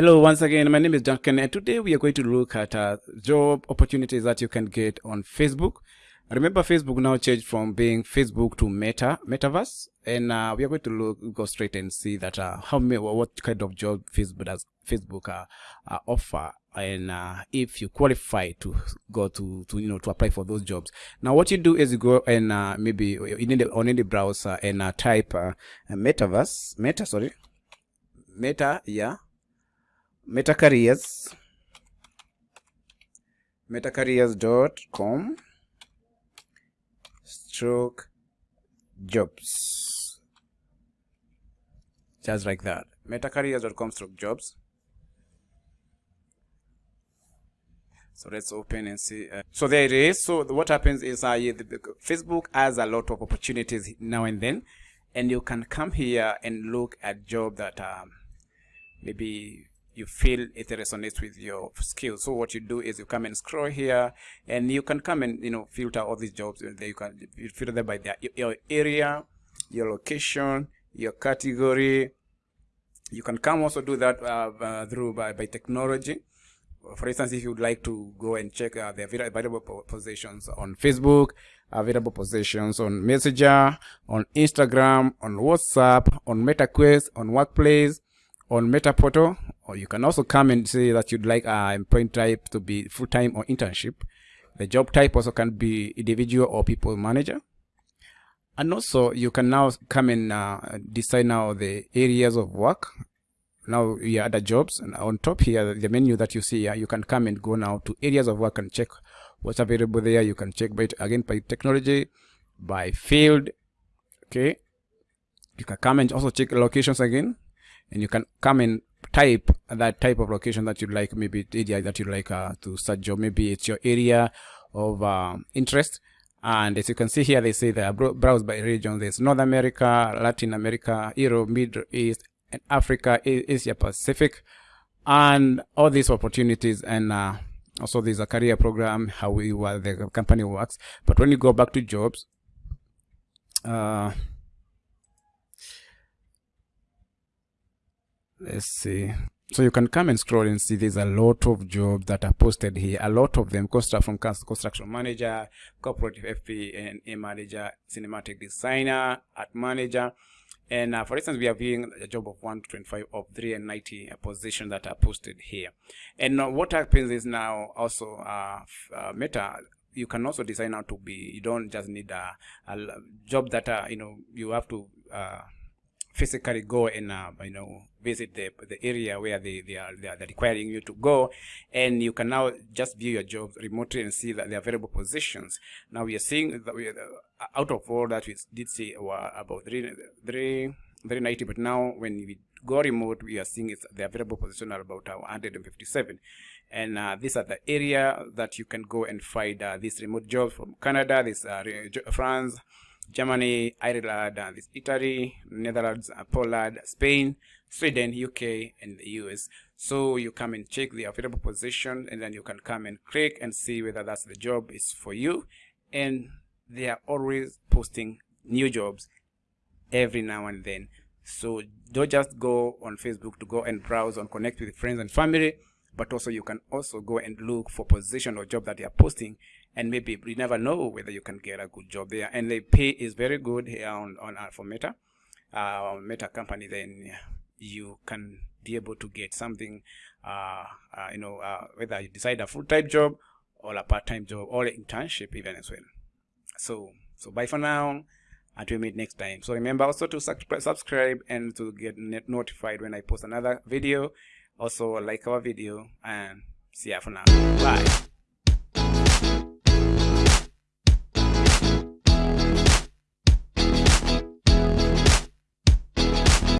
Hello, once again, my name is Duncan, and today we are going to look at uh, job opportunities that you can get on Facebook. Remember, Facebook now changed from being Facebook to Meta, Metaverse, and uh, we are going to look, go straight and see that uh, how what kind of job Facebook does Facebook uh, uh, offer, and uh, if you qualify to go to, to you know to apply for those jobs. Now, what you do is you go and maybe in the, on any browser and type Metaverse, Meta, sorry, Meta, yeah meta careers metacareers.com stroke jobs. Just like that. metacareers.com stroke jobs. So let's open and see uh, so there it is. So what happens is uh, facebook has a lot of opportunities now and then and you can come here and look at job that um, maybe you feel it resonates with your skills. So what you do is you come and scroll here and you can come and, you know, filter all these jobs. You can filter them by their, your area, your location, your category. You can come also do that uh, uh, through by, by technology. For instance, if you would like to go and check uh, the available positions on Facebook, available positions on Messenger, on Instagram, on WhatsApp, on MetaQuest, on Workplace, on Metaportal, or you can also come and say that you'd like a employment type to be full-time or internship. The job type also can be individual or people manager. And also you can now come and uh, decide now the areas of work. Now you add the jobs and on top here, the menu that you see here, you can come and go now to areas of work and check what's available there. You can check by again by technology, by field. Okay. You can come and also check locations again and you can come and type that type of location that you'd like, maybe area that you'd like uh, to search or maybe it's your area of uh, interest. And as you can see here, they say they are browsed by region. There's North America, Latin America, Europe, Middle East, and Africa, Asia Pacific, and all these opportunities. And uh, also there's a career program, how we, the company works. But when you go back to jobs, uh, let's see. So you can come and scroll and see there's a lot of jobs that are posted here. A lot of them construct from construction manager corporate fp and manager cinematic designer art manager. And uh, for instance we are viewing a job of 125 of 390 positions that are posted here. And uh, what happens is now also uh, uh, meta you can also design how to be you don't just need a, a job that uh, you know you have to uh, physically go and uh, you know visit the the area where they, they are they are requiring you to go. And you can now just view your jobs remotely and see that the available positions. Now we are seeing that we, uh, out of all that we did see were about three three 390 but now when we go remote we are seeing it's the available position are about 157 and uh, these are the area that you can go and find uh, these remote jobs from canada this uh, france Germany, Ireland, Italy, Netherlands, Poland, Spain, Sweden, UK, and the US. So you come and check the available position and then you can come and click and see whether that's the job is for you. And they are always posting new jobs every now and then. So don't just go on Facebook to go and browse and connect with friends and family, but also you can also go and look for position or job that they are posting and maybe you never know whether you can get a good job there. And the pay is very good here on, on uh, for meta. Uh, meta company then you can be able to get something uh, uh, you know uh, whether you decide a full-time job or a part-time job or an internship even as well. So so bye for now until we meet next time. So remember also to subscribe and to get notified when i post another video. Also like our video and see ya for now. Bye